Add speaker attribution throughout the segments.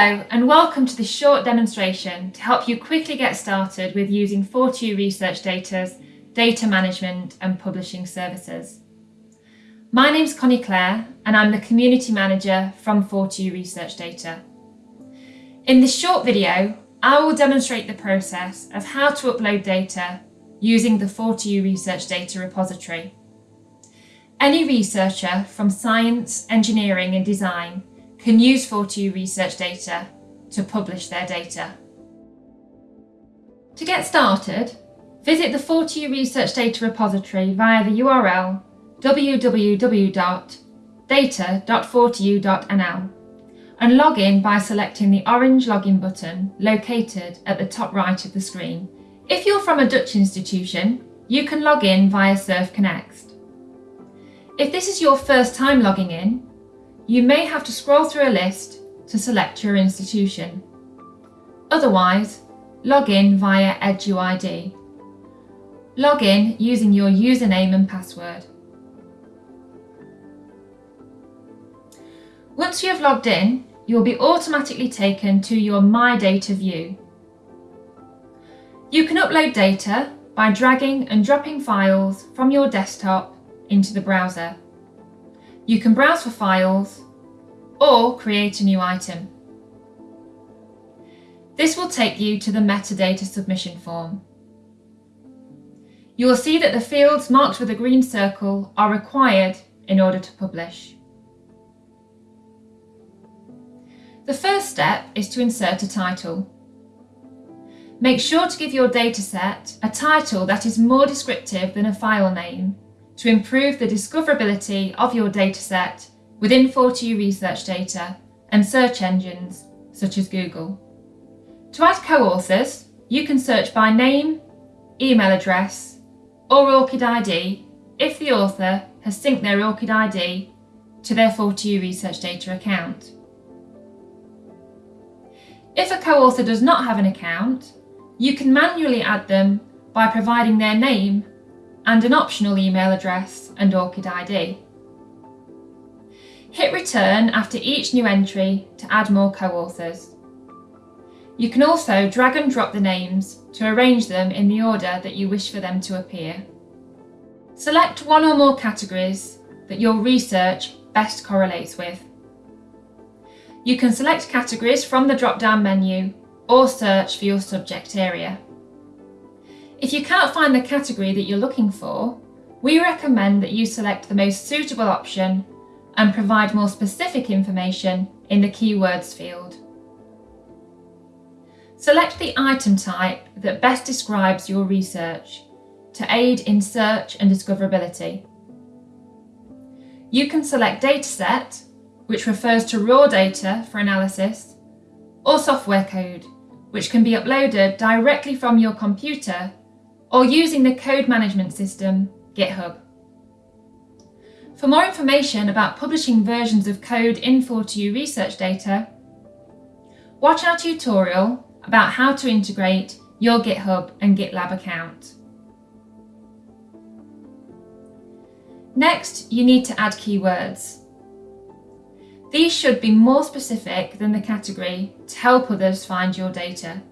Speaker 1: Hello and welcome to this short demonstration to help you quickly get started with using 4TU Research Data's data management and publishing services. My name's Connie Clare and I'm the Community Manager from 4TU Research Data. In this short video, I will demonstrate the process of how to upload data using the 4TU Research Data repository. Any researcher from science, engineering and design can use 4TU research data to publish their data. To get started, visit the 4TU Research Data repository via the URL www.data.4tu.nl and log in by selecting the orange login button located at the top right of the screen. If you're from a Dutch institution, you can log in via SURFconext. If this is your first time logging in, you may have to scroll through a list to select your institution. Otherwise, log in via EduID. Log in using your username and password. Once you have logged in, you'll be automatically taken to your My Data view. You can upload data by dragging and dropping files from your desktop into the browser. You can browse for files or create a new item. This will take you to the metadata submission form. You will see that the fields marked with a green circle are required in order to publish. The first step is to insert a title. Make sure to give your dataset a title that is more descriptive than a file name to improve the discoverability of your dataset within 4TU research data and search engines such as Google. To add co-authors, you can search by name, email address or ORCID ID if the author has synced their ORCID ID to their 4TU research data account. If a co-author does not have an account, you can manually add them by providing their name and an optional email address and ORCID ID. Hit return after each new entry to add more co-authors. You can also drag and drop the names to arrange them in the order that you wish for them to appear. Select one or more categories that your research best correlates with. You can select categories from the drop-down menu or search for your subject area. If you can't find the category that you're looking for, we recommend that you select the most suitable option and provide more specific information in the keywords field. Select the item type that best describes your research to aid in search and discoverability. You can select dataset, which refers to raw data for analysis, or software code, which can be uploaded directly from your computer or using the code management system, GitHub. For more information about publishing versions of code in 4TU research data, watch our tutorial about how to integrate your GitHub and GitLab account. Next, you need to add keywords. These should be more specific than the category to help others find your data.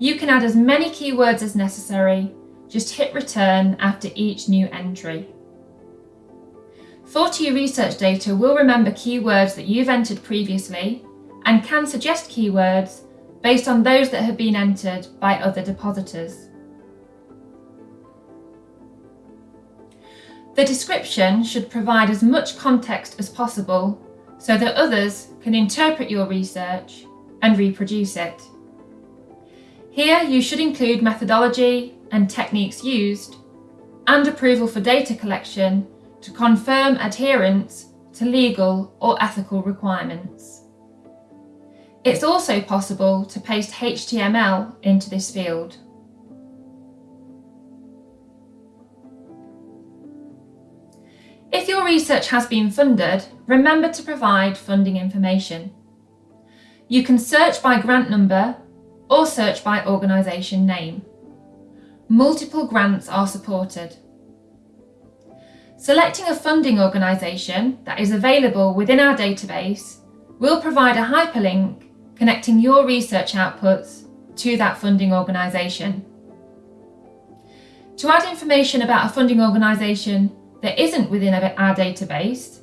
Speaker 1: You can add as many keywords as necessary, just hit return after each new entry. 4TU research data will remember keywords that you've entered previously and can suggest keywords based on those that have been entered by other depositors. The description should provide as much context as possible so that others can interpret your research and reproduce it. Here you should include methodology and techniques used and approval for data collection to confirm adherence to legal or ethical requirements. It's also possible to paste HTML into this field. If your research has been funded, remember to provide funding information. You can search by grant number or search by organisation name. Multiple grants are supported. Selecting a funding organisation that is available within our database we'll provide a hyperlink connecting your research outputs to that funding organisation. To add information about a funding organisation that isn't within our database,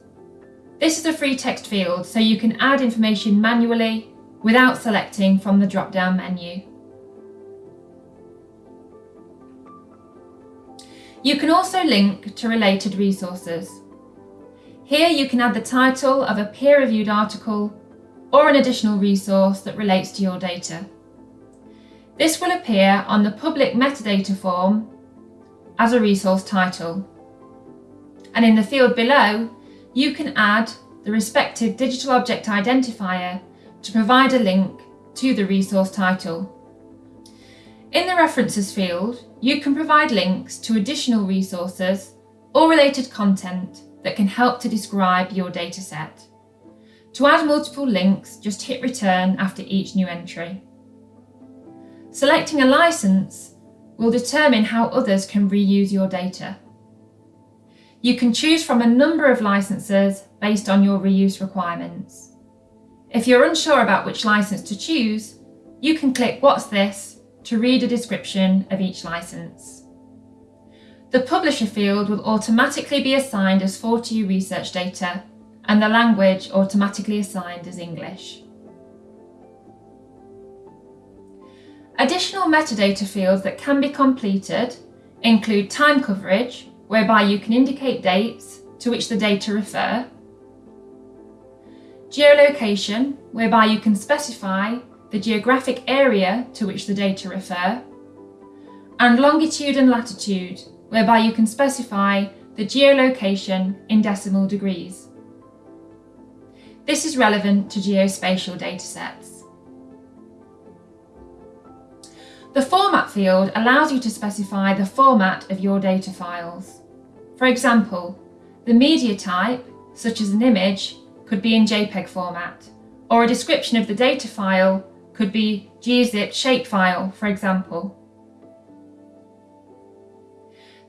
Speaker 1: this is a free text field so you can add information manually without selecting from the drop-down menu. You can also link to related resources. Here you can add the title of a peer-reviewed article or an additional resource that relates to your data. This will appear on the public metadata form as a resource title. And in the field below, you can add the respective digital object identifier to provide a link to the resource title. In the references field, you can provide links to additional resources or related content that can help to describe your dataset. To add multiple links, just hit return after each new entry. Selecting a license will determine how others can reuse your data. You can choose from a number of licenses based on your reuse requirements. If you're unsure about which license to choose, you can click What's this to read a description of each license. The publisher field will automatically be assigned as 4TU research data and the language automatically assigned as English. Additional metadata fields that can be completed include time coverage, whereby you can indicate dates to which the data refer, geolocation, whereby you can specify the geographic area to which the data refer, and longitude and latitude, whereby you can specify the geolocation in decimal degrees. This is relevant to geospatial datasets. The Format field allows you to specify the format of your data files. For example, the media type, such as an image, could be in JPEG format, or a description of the data file could be gzip shapefile, for example.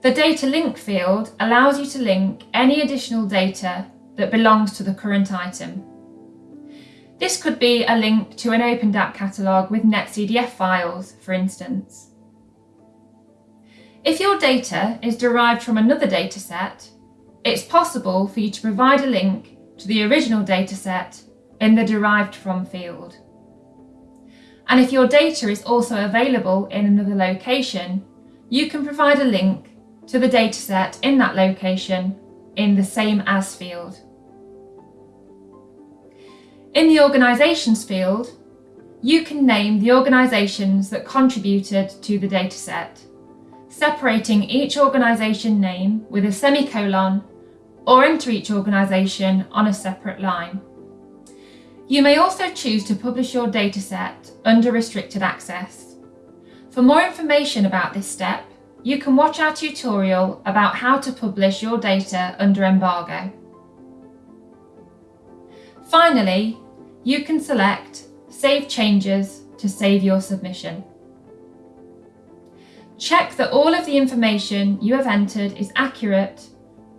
Speaker 1: The Data Link field allows you to link any additional data that belongs to the current item. This could be a link to an OpenDAP catalogue with NetCDF files, for instance. If your data is derived from another dataset, it's possible for you to provide a link to the original dataset in the derived from field. And if your data is also available in another location, you can provide a link to the dataset in that location in the same as field. In the organisations field, you can name the organisations that contributed to the dataset, separating each organisation name with a semicolon or enter each organisation on a separate line. You may also choose to publish your dataset under restricted access. For more information about this step, you can watch our tutorial about how to publish your data under embargo. Finally, you can select Save Changes to save your submission. Check that all of the information you have entered is accurate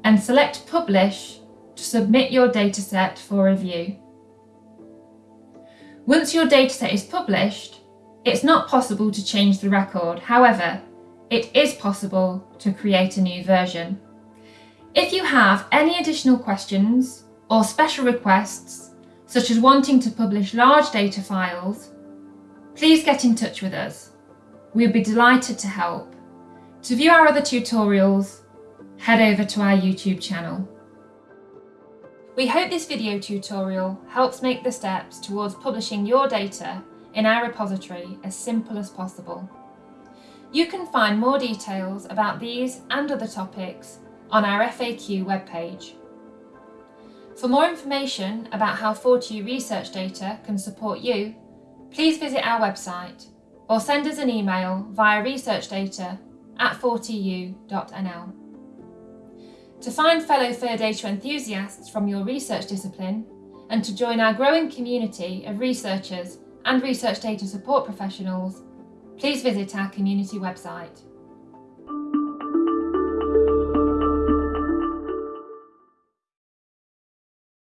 Speaker 1: and select Publish to submit your dataset for review. Once your dataset is published, it's not possible to change the record. However, it is possible to create a new version. If you have any additional questions or special requests, such as wanting to publish large data files, please get in touch with us. We'll be delighted to help. To view our other tutorials, head over to our YouTube channel. We hope this video tutorial helps make the steps towards publishing your data in our repository as simple as possible. You can find more details about these and other topics on our FAQ webpage. For more information about how 4TU research data can support you, please visit our website or send us an email via researchdata at 4tu.nl. To find fellow Fair data enthusiasts from your research discipline and to join our growing community of researchers and research data support professionals, please visit our community website.